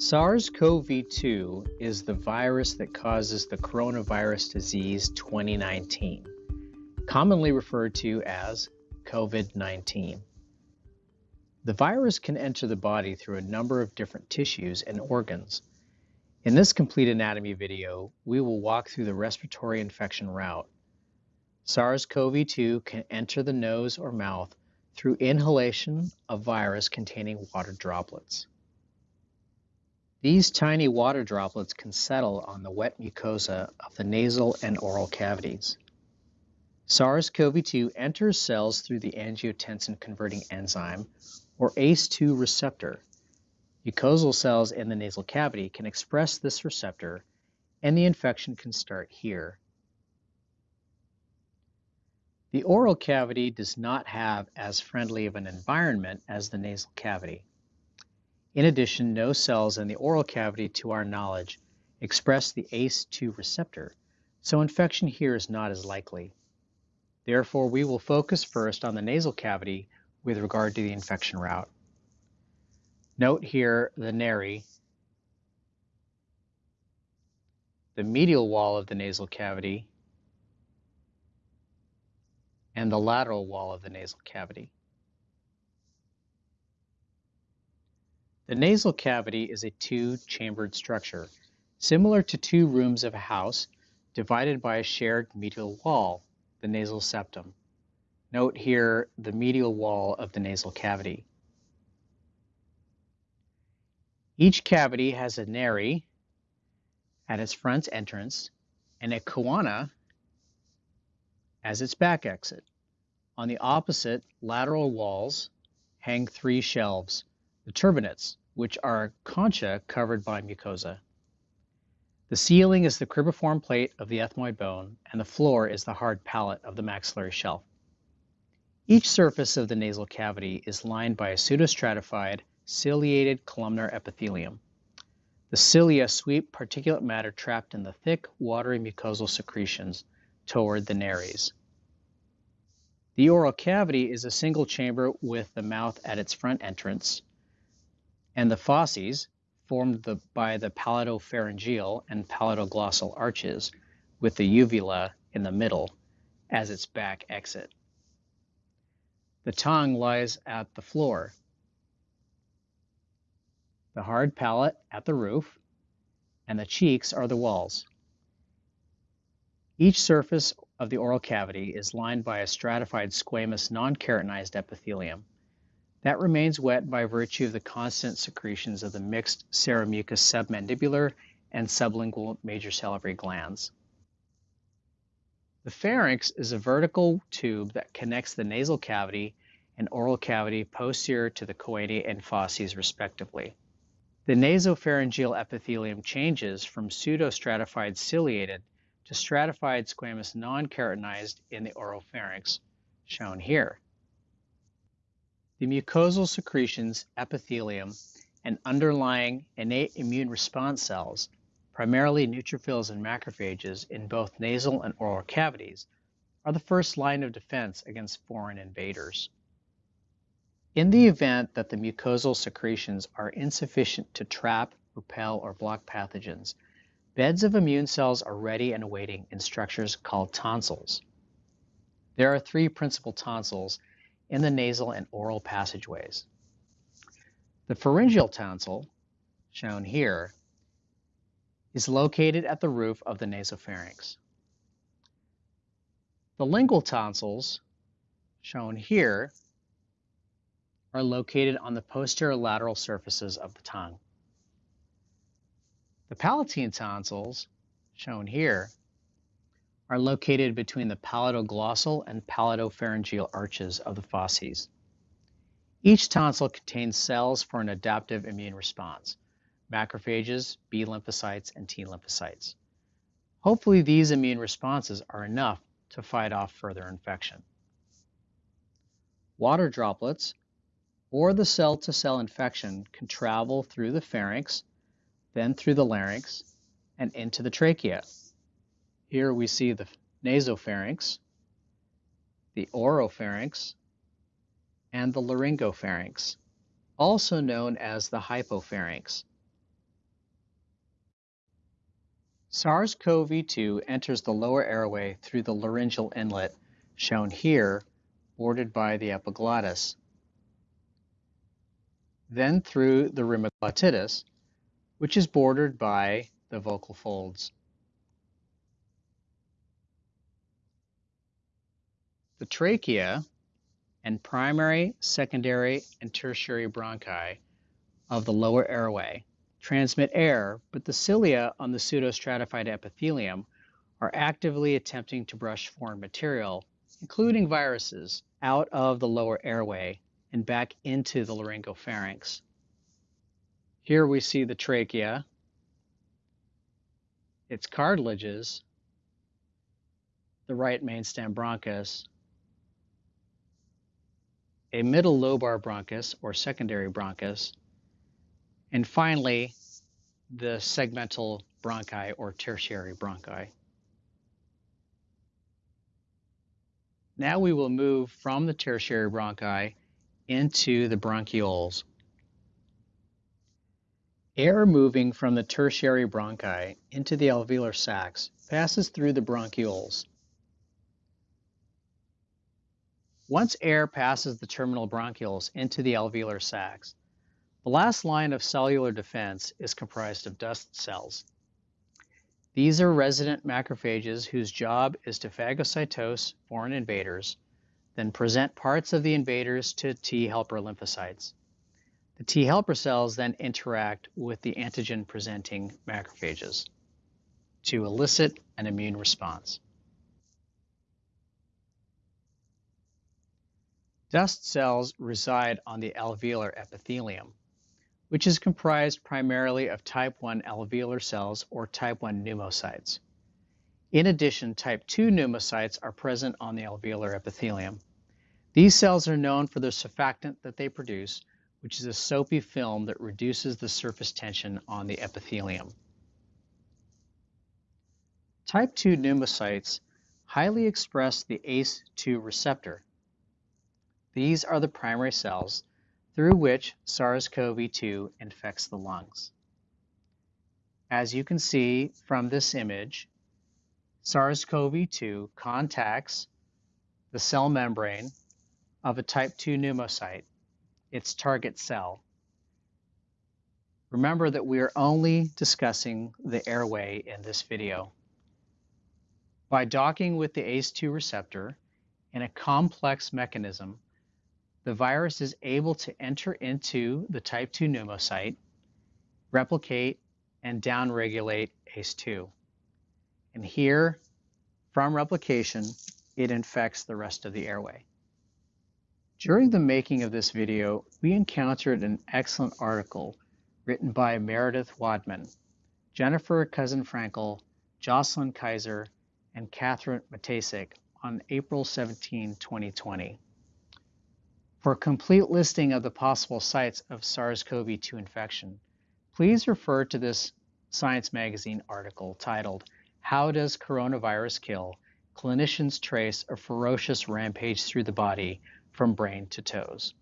SARS-CoV-2 is the virus that causes the coronavirus disease 2019, commonly referred to as COVID-19. The virus can enter the body through a number of different tissues and organs. In this complete anatomy video, we will walk through the respiratory infection route. SARS-CoV-2 can enter the nose or mouth through inhalation of virus containing water droplets. These tiny water droplets can settle on the wet mucosa of the nasal and oral cavities. SARS-CoV-2 enters cells through the angiotensin-converting enzyme, or ACE2 receptor. Mucosal cells in the nasal cavity can express this receptor, and the infection can start here. The oral cavity does not have as friendly of an environment as the nasal cavity. In addition, no cells in the oral cavity, to our knowledge, express the ACE2 receptor, so infection here is not as likely. Therefore, we will focus first on the nasal cavity with regard to the infection route. Note here the nary, the medial wall of the nasal cavity, and the lateral wall of the nasal cavity. The nasal cavity is a two-chambered structure, similar to two rooms of a house, divided by a shared medial wall, the nasal septum. Note here the medial wall of the nasal cavity. Each cavity has a nary at its front entrance and a choana as its back exit. On the opposite lateral walls hang three shelves, the turbinates, which are concha covered by mucosa. The ceiling is the cribriform plate of the ethmoid bone, and the floor is the hard palate of the maxillary shelf. Each surface of the nasal cavity is lined by a pseudostratified, ciliated columnar epithelium. The cilia sweep particulate matter trapped in the thick, watery mucosal secretions toward the nares. The oral cavity is a single chamber with the mouth at its front entrance, and the fauces, formed the, by the palatopharyngeal and palatoglossal arches, with the uvula in the middle as its back exit. The tongue lies at the floor, the hard palate at the roof, and the cheeks are the walls. Each surface of the oral cavity is lined by a stratified squamous non-keratinized epithelium. That remains wet by virtue of the constant secretions of the mixed seromucous submandibular and sublingual major salivary glands. The pharynx is a vertical tube that connects the nasal cavity and oral cavity posterior to the choanae and fauces respectively. The nasopharyngeal epithelium changes from pseudostratified ciliated to stratified squamous non-keratinized in the oropharynx, shown here. The mucosal secretions, epithelium, and underlying innate immune response cells, primarily neutrophils and macrophages in both nasal and oral cavities, are the first line of defense against foreign invaders. In the event that the mucosal secretions are insufficient to trap, repel, or block pathogens, beds of immune cells are ready and awaiting in structures called tonsils. There are three principal tonsils in the nasal and oral passageways. The pharyngeal tonsil, shown here, is located at the roof of the nasopharynx. The lingual tonsils, shown here, are located on the posterior lateral surfaces of the tongue. The palatine tonsils, shown here, are located between the palatoglossal and palatopharyngeal arches of the fauces. Each tonsil contains cells for an adaptive immune response, macrophages, B lymphocytes, and T lymphocytes. Hopefully these immune responses are enough to fight off further infection. Water droplets or the cell-to-cell -cell infection can travel through the pharynx, then through the larynx, and into the trachea. Here we see the nasopharynx, the oropharynx, and the laryngopharynx, also known as the hypopharynx. SARS-CoV-2 enters the lower airway through the laryngeal inlet, shown here, bordered by the epiglottis, then through the rima glottidis, which is bordered by the vocal folds. The trachea and primary, secondary, and tertiary bronchi of the lower airway transmit air, but the cilia on the pseudostratified epithelium are actively attempting to brush foreign material, including viruses, out of the lower airway and back into the laryngopharynx. Here we see the trachea, its cartilages, the right mainstem bronchus, a middle lobar bronchus or secondary bronchus, and finally, the segmental bronchi or tertiary bronchi. Now we will move from the tertiary bronchi into the bronchioles. Air moving from the tertiary bronchi into the alveolar sacs passes through the bronchioles. Once air passes the terminal bronchioles into the alveolar sacs, the last line of cellular defense is comprised of dust cells. These are resident macrophages whose job is to phagocytose foreign invaders, then present parts of the invaders to T helper lymphocytes. The T helper cells then interact with the antigen presenting macrophages to elicit an immune response. Dust cells reside on the alveolar epithelium, which is comprised primarily of type 1 alveolar cells or type 1 pneumocytes. In addition, type 2 pneumocytes are present on the alveolar epithelium. These cells are known for the surfactant that they produce, which is a soapy film that reduces the surface tension on the epithelium. Type 2 pneumocytes highly express the ACE2 receptor, these are the primary cells through which SARS-CoV-2 infects the lungs. As you can see from this image, SARS-CoV-2 contacts the cell membrane of a type 2 pneumocyte, its target cell. Remember that we are only discussing the airway in this video. By docking with the ACE2 receptor in a complex mechanism, the virus is able to enter into the type 2 pneumocyte, replicate, and downregulate ACE2. And here, from replication, it infects the rest of the airway. During the making of this video, we encountered an excellent article written by Meredith Wadman, Jennifer Couzin-Frankel, Jocelyn Kaiser, and Catherine Matacic on April 17, 2020. For a complete listing of the possible sites of SARS-CoV-2 infection, please refer to this Science Magazine article titled, How Does Coronavirus Kill? Clinicians Trace a Ferocious Rampage Through the Body from Brain to Toes.